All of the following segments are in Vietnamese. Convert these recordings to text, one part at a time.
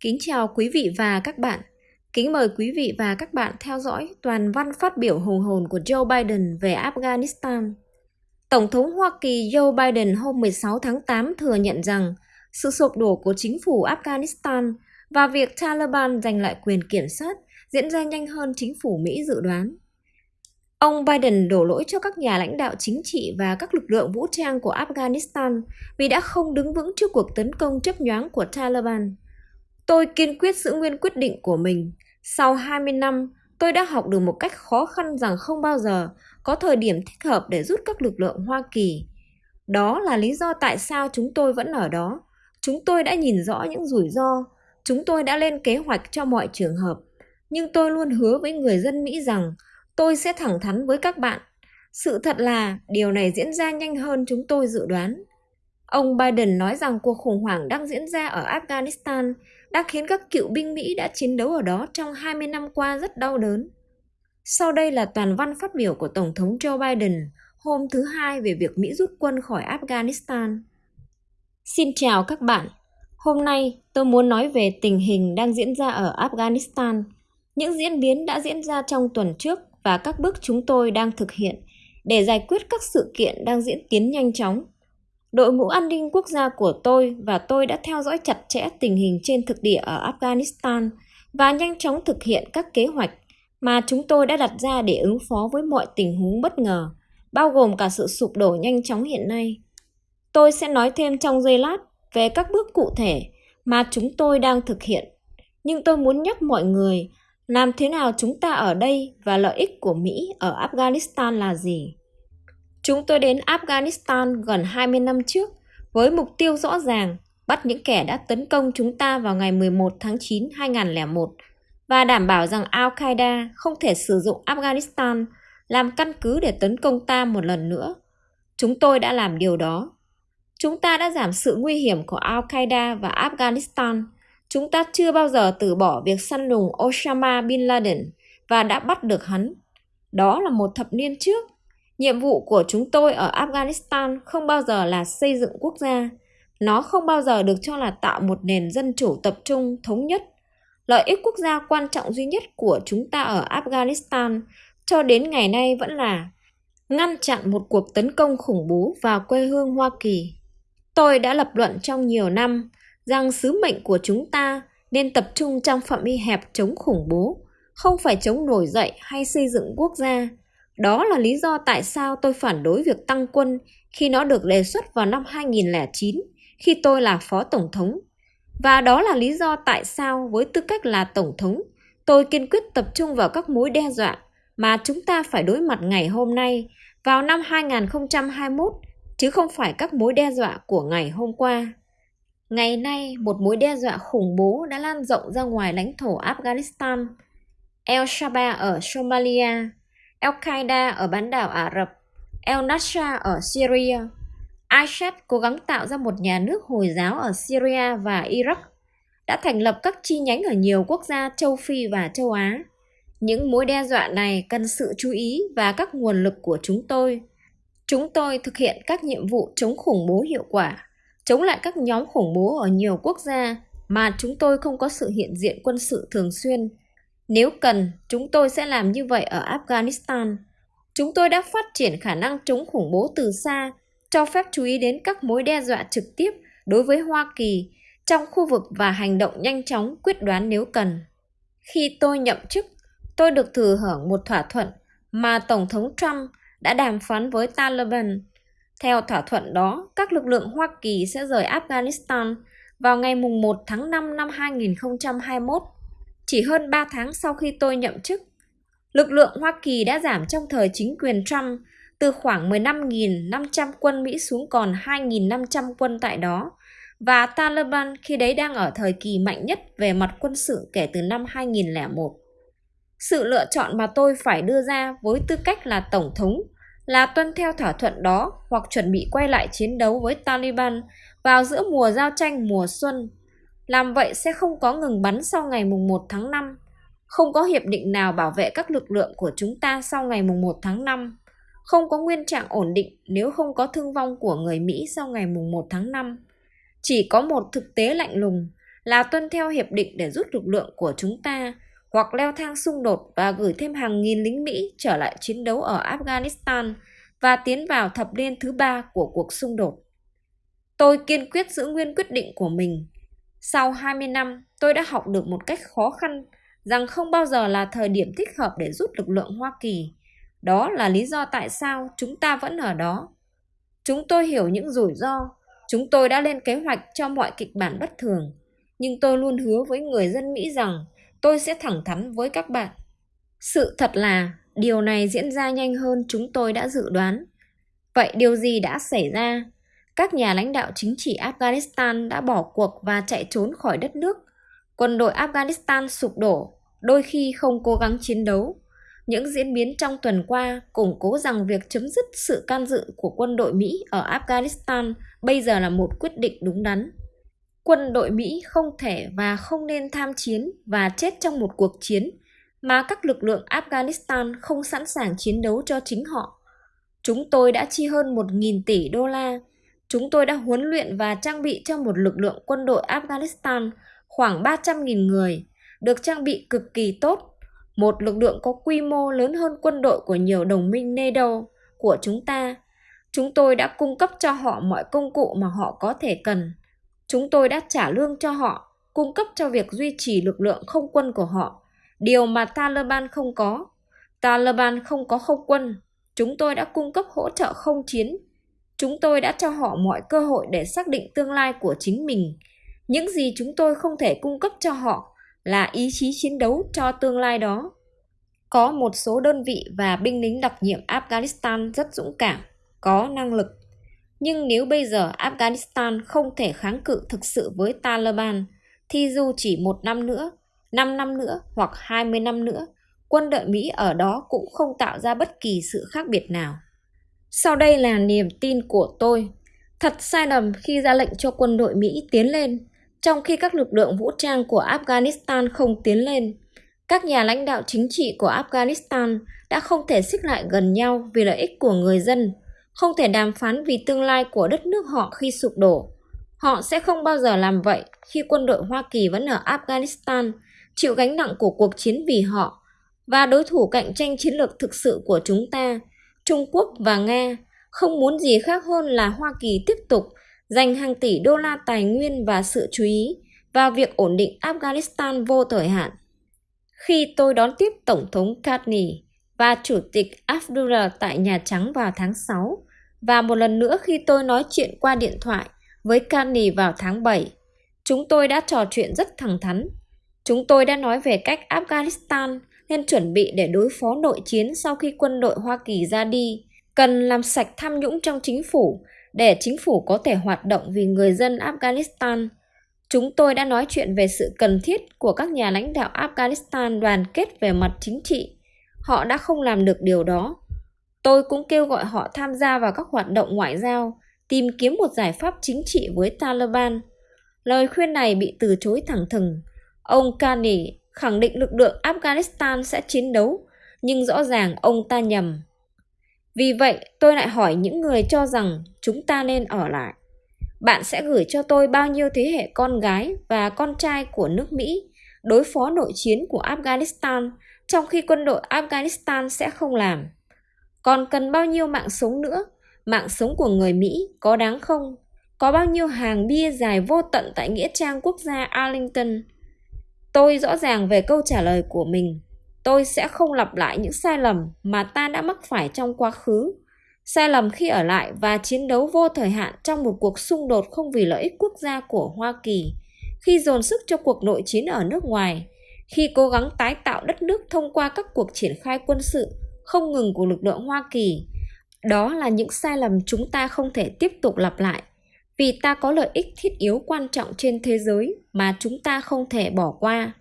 Kính chào quý vị và các bạn. Kính mời quý vị và các bạn theo dõi toàn văn phát biểu hùng hồn của Joe Biden về Afghanistan. Tổng thống Hoa Kỳ Joe Biden hôm 16 tháng 8 thừa nhận rằng sự sụp đổ của chính phủ Afghanistan và việc Taliban giành lại quyền kiểm soát diễn ra nhanh hơn chính phủ Mỹ dự đoán. Ông Biden đổ lỗi cho các nhà lãnh đạo chính trị và các lực lượng vũ trang của Afghanistan vì đã không đứng vững trước cuộc tấn công chấp nhoáng của Taliban. Tôi kiên quyết giữ nguyên quyết định của mình. Sau 20 năm, tôi đã học được một cách khó khăn rằng không bao giờ có thời điểm thích hợp để rút các lực lượng Hoa Kỳ. Đó là lý do tại sao chúng tôi vẫn ở đó. Chúng tôi đã nhìn rõ những rủi ro, chúng tôi đã lên kế hoạch cho mọi trường hợp. Nhưng tôi luôn hứa với người dân Mỹ rằng tôi sẽ thẳng thắn với các bạn. Sự thật là điều này diễn ra nhanh hơn chúng tôi dự đoán. Ông Biden nói rằng cuộc khủng hoảng đang diễn ra ở Afghanistan đã khiến các cựu binh Mỹ đã chiến đấu ở đó trong 20 năm qua rất đau đớn. Sau đây là toàn văn phát biểu của Tổng thống Joe Biden hôm thứ Hai về việc Mỹ rút quân khỏi Afghanistan. Xin chào các bạn. Hôm nay tôi muốn nói về tình hình đang diễn ra ở Afghanistan, những diễn biến đã diễn ra trong tuần trước và các bước chúng tôi đang thực hiện để giải quyết các sự kiện đang diễn tiến nhanh chóng. Đội ngũ an ninh quốc gia của tôi và tôi đã theo dõi chặt chẽ tình hình trên thực địa ở Afghanistan và nhanh chóng thực hiện các kế hoạch mà chúng tôi đã đặt ra để ứng phó với mọi tình huống bất ngờ, bao gồm cả sự sụp đổ nhanh chóng hiện nay. Tôi sẽ nói thêm trong giây lát về các bước cụ thể mà chúng tôi đang thực hiện, nhưng tôi muốn nhắc mọi người làm thế nào chúng ta ở đây và lợi ích của Mỹ ở Afghanistan là gì. Chúng tôi đến Afghanistan gần 20 năm trước với mục tiêu rõ ràng, bắt những kẻ đã tấn công chúng ta vào ngày 11 tháng 9 2001 và đảm bảo rằng Al-Qaeda không thể sử dụng Afghanistan làm căn cứ để tấn công ta một lần nữa. Chúng tôi đã làm điều đó. Chúng ta đã giảm sự nguy hiểm của Al-Qaeda và Afghanistan. Chúng ta chưa bao giờ từ bỏ việc săn lùng Osama Bin Laden và đã bắt được hắn. Đó là một thập niên trước. Nhiệm vụ của chúng tôi ở Afghanistan không bao giờ là xây dựng quốc gia. Nó không bao giờ được cho là tạo một nền dân chủ tập trung thống nhất. Lợi ích quốc gia quan trọng duy nhất của chúng ta ở Afghanistan cho đến ngày nay vẫn là ngăn chặn một cuộc tấn công khủng bố vào quê hương Hoa Kỳ. Tôi đã lập luận trong nhiều năm rằng sứ mệnh của chúng ta nên tập trung trong phạm vi hẹp chống khủng bố, không phải chống nổi dậy hay xây dựng quốc gia. Đó là lý do tại sao tôi phản đối việc tăng quân khi nó được đề xuất vào năm 2009 khi tôi là phó tổng thống. Và đó là lý do tại sao với tư cách là tổng thống, tôi kiên quyết tập trung vào các mối đe dọa mà chúng ta phải đối mặt ngày hôm nay vào năm 2021 chứ không phải các mối đe dọa của ngày hôm qua. Ngày nay, một mối đe dọa khủng bố đã lan rộng ra ngoài lãnh thổ Afghanistan. El Shabaab ở Somalia, Al-Qaeda ở bán đảo Ả Rập, El Nusra ở Syria. ISIS cố gắng tạo ra một nhà nước Hồi giáo ở Syria và Iraq, đã thành lập các chi nhánh ở nhiều quốc gia châu Phi và châu Á. Những mối đe dọa này cần sự chú ý và các nguồn lực của chúng tôi. Chúng tôi thực hiện các nhiệm vụ chống khủng bố hiệu quả, chống lại các nhóm khủng bố ở nhiều quốc gia mà chúng tôi không có sự hiện diện quân sự thường xuyên. Nếu cần, chúng tôi sẽ làm như vậy ở Afghanistan. Chúng tôi đã phát triển khả năng chống khủng bố từ xa, cho phép chú ý đến các mối đe dọa trực tiếp đối với Hoa Kỳ trong khu vực và hành động nhanh chóng quyết đoán nếu cần. Khi tôi nhậm chức, tôi được thừa hưởng một thỏa thuận mà Tổng thống Trump đã đàm phán với Taliban. Theo thỏa thuận đó, các lực lượng Hoa Kỳ sẽ rời Afghanistan vào ngày 1 tháng 5 năm 2021, chỉ hơn 3 tháng sau khi tôi nhậm chức. Lực lượng Hoa Kỳ đã giảm trong thời chính quyền Trump từ khoảng 15.500 quân Mỹ xuống còn 2.500 quân tại đó, và Taliban khi đấy đang ở thời kỳ mạnh nhất về mặt quân sự kể từ năm 2001. Sự lựa chọn mà tôi phải đưa ra với tư cách là Tổng thống là tuân theo thỏa thuận đó hoặc chuẩn bị quay lại chiến đấu với Taliban vào giữa mùa giao tranh mùa xuân. Làm vậy sẽ không có ngừng bắn sau ngày mùng 1 tháng 5. Không có hiệp định nào bảo vệ các lực lượng của chúng ta sau ngày mùng 1 tháng 5. Không có nguyên trạng ổn định nếu không có thương vong của người Mỹ sau ngày mùng 1 tháng 5. Chỉ có một thực tế lạnh lùng là tuân theo hiệp định để rút lực lượng của chúng ta hoặc leo thang xung đột và gửi thêm hàng nghìn lính Mỹ trở lại chiến đấu ở Afghanistan và tiến vào thập niên thứ ba của cuộc xung đột. Tôi kiên quyết giữ nguyên quyết định của mình. Sau 20 năm, tôi đã học được một cách khó khăn rằng không bao giờ là thời điểm thích hợp để rút lực lượng Hoa Kỳ. Đó là lý do tại sao chúng ta vẫn ở đó. Chúng tôi hiểu những rủi ro, chúng tôi đã lên kế hoạch cho mọi kịch bản bất thường, nhưng tôi luôn hứa với người dân Mỹ rằng tôi sẽ thẳng thắn với các bạn. Sự thật là điều này diễn ra nhanh hơn chúng tôi đã dự đoán. Vậy điều gì đã xảy ra? Các nhà lãnh đạo chính trị Afghanistan đã bỏ cuộc và chạy trốn khỏi đất nước. Quân đội Afghanistan sụp đổ, đôi khi không cố gắng chiến đấu. Những diễn biến trong tuần qua củng cố rằng việc chấm dứt sự can dự của quân đội Mỹ ở Afghanistan bây giờ là một quyết định đúng đắn. Quân đội Mỹ không thể và không nên tham chiến và chết trong một cuộc chiến mà các lực lượng Afghanistan không sẵn sàng chiến đấu cho chính họ. Chúng tôi đã chi hơn 1.000 tỷ đô la. Chúng tôi đã huấn luyện và trang bị cho một lực lượng quân đội Afghanistan khoảng 300.000 người, được trang bị cực kỳ tốt. Một lực lượng có quy mô lớn hơn quân đội của nhiều đồng minh NATO của chúng ta. Chúng tôi đã cung cấp cho họ mọi công cụ mà họ có thể cần. Chúng tôi đã trả lương cho họ, cung cấp cho việc duy trì lực lượng không quân của họ điều mà Taliban không có. Taliban không có không quân, chúng tôi đã cung cấp hỗ trợ không chiến. Chúng tôi đã cho họ mọi cơ hội để xác định tương lai của chính mình. Những gì chúng tôi không thể cung cấp cho họ là ý chí chiến đấu cho tương lai đó. Có một số đơn vị và binh lính đặc nhiệm Afghanistan rất dũng cảm, có năng lực. Nhưng nếu bây giờ Afghanistan không thể kháng cự thực sự với Taliban, thì dù chỉ một năm nữa, 5 năm nữa hoặc 20 năm nữa, quân đội Mỹ ở đó cũng không tạo ra bất kỳ sự khác biệt nào. Sau đây là niềm tin của tôi. Thật sai lầm khi ra lệnh cho quân đội Mỹ tiến lên, trong khi các lực lượng vũ trang của Afghanistan không tiến lên. Các nhà lãnh đạo chính trị của Afghanistan đã không thể xích lại gần nhau vì lợi ích của người dân, không thể đàm phán vì tương lai của đất nước họ khi sụp đổ. Họ sẽ không bao giờ làm vậy khi quân đội Hoa Kỳ vẫn ở Afghanistan chịu gánh nặng của cuộc chiến vì họ và đối thủ cạnh tranh chiến lược thực sự của chúng ta, Trung Quốc và Nga, không muốn gì khác hơn là Hoa Kỳ tiếp tục dành hàng tỷ đô la tài nguyên và sự chú ý vào việc ổn định Afghanistan vô thời hạn. Khi tôi đón tiếp Tổng thống Carney và Chủ tịch Abdullah tại Nhà Trắng vào tháng 6, và một lần nữa khi tôi nói chuyện qua điện thoại với Carney vào tháng 7, chúng tôi đã trò chuyện rất thẳng thắn Chúng tôi đã nói về cách Afghanistan nên chuẩn bị để đối phó nội chiến sau khi quân đội Hoa Kỳ ra đi, cần làm sạch tham nhũng trong chính phủ để chính phủ có thể hoạt động vì người dân Afghanistan. Chúng tôi đã nói chuyện về sự cần thiết của các nhà lãnh đạo Afghanistan đoàn kết về mặt chính trị. Họ đã không làm được điều đó. Tôi cũng kêu gọi họ tham gia vào các hoạt động ngoại giao, tìm kiếm một giải pháp chính trị với Taliban. Lời khuyên này bị từ chối thẳng thừng Ông Kani khẳng định lực lượng Afghanistan sẽ chiến đấu, nhưng rõ ràng ông ta nhầm. Vì vậy, tôi lại hỏi những người cho rằng chúng ta nên ở lại. Bạn sẽ gửi cho tôi bao nhiêu thế hệ con gái và con trai của nước Mỹ đối phó nội chiến của Afghanistan trong khi quân đội Afghanistan sẽ không làm. Còn cần bao nhiêu mạng sống nữa? Mạng sống của người Mỹ có đáng không? Có bao nhiêu hàng bia dài vô tận tại Nghĩa trang quốc gia Arlington? Tôi rõ ràng về câu trả lời của mình. Tôi sẽ không lặp lại những sai lầm mà ta đã mắc phải trong quá khứ. Sai lầm khi ở lại và chiến đấu vô thời hạn trong một cuộc xung đột không vì lợi ích quốc gia của Hoa Kỳ, khi dồn sức cho cuộc nội chiến ở nước ngoài, khi cố gắng tái tạo đất nước thông qua các cuộc triển khai quân sự không ngừng của lực lượng Hoa Kỳ. Đó là những sai lầm chúng ta không thể tiếp tục lặp lại vì ta có lợi ích thiết yếu quan trọng trên thế giới mà chúng ta không thể bỏ qua.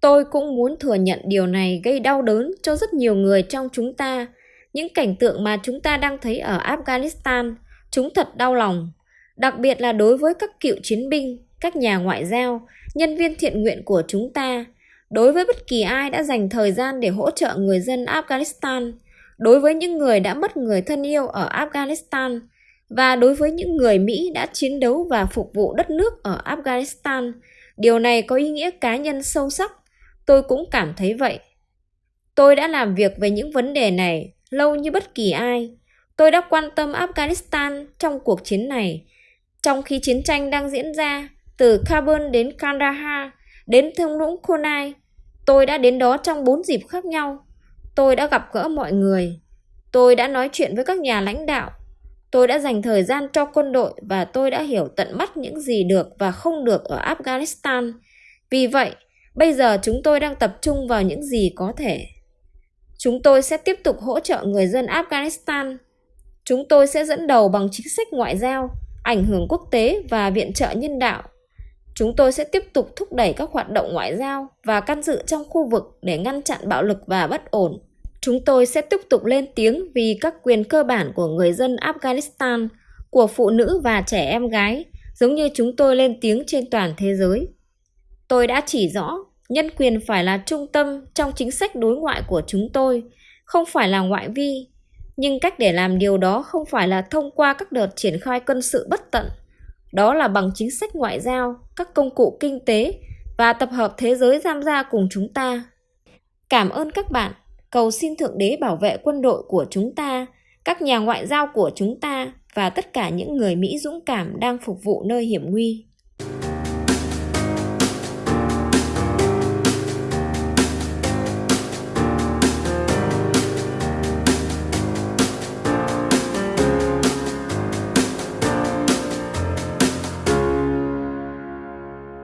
Tôi cũng muốn thừa nhận điều này gây đau đớn cho rất nhiều người trong chúng ta. Những cảnh tượng mà chúng ta đang thấy ở Afghanistan, chúng thật đau lòng. Đặc biệt là đối với các cựu chiến binh, các nhà ngoại giao, nhân viên thiện nguyện của chúng ta. Đối với bất kỳ ai đã dành thời gian để hỗ trợ người dân Afghanistan, đối với những người đã mất người thân yêu ở Afghanistan, và đối với những người Mỹ đã chiến đấu và phục vụ đất nước ở Afghanistan, điều này có ý nghĩa cá nhân sâu sắc. Tôi cũng cảm thấy vậy. Tôi đã làm việc về những vấn đề này lâu như bất kỳ ai. Tôi đã quan tâm Afghanistan trong cuộc chiến này. Trong khi chiến tranh đang diễn ra, từ Kabul đến Kandahar, đến thung lũng Khonai. tôi đã đến đó trong bốn dịp khác nhau. Tôi đã gặp gỡ mọi người. Tôi đã nói chuyện với các nhà lãnh đạo. Tôi đã dành thời gian cho quân đội và tôi đã hiểu tận mắt những gì được và không được ở Afghanistan. Vì vậy, bây giờ chúng tôi đang tập trung vào những gì có thể. Chúng tôi sẽ tiếp tục hỗ trợ người dân Afghanistan. Chúng tôi sẽ dẫn đầu bằng chính sách ngoại giao, ảnh hưởng quốc tế và viện trợ nhân đạo. Chúng tôi sẽ tiếp tục thúc đẩy các hoạt động ngoại giao và can dự trong khu vực để ngăn chặn bạo lực và bất ổn. Chúng tôi sẽ tiếp tục lên tiếng vì các quyền cơ bản của người dân Afghanistan, của phụ nữ và trẻ em gái, giống như chúng tôi lên tiếng trên toàn thế giới. Tôi đã chỉ rõ nhân quyền phải là trung tâm trong chính sách đối ngoại của chúng tôi, không phải là ngoại vi. Nhưng cách để làm điều đó không phải là thông qua các đợt triển khai quân sự bất tận. Đó là bằng chính sách ngoại giao, các công cụ kinh tế và tập hợp thế giới tham gia cùng chúng ta. Cảm ơn các bạn. Cầu xin Thượng Đế bảo vệ quân đội của chúng ta, các nhà ngoại giao của chúng ta và tất cả những người Mỹ dũng cảm đang phục vụ nơi hiểm nguy.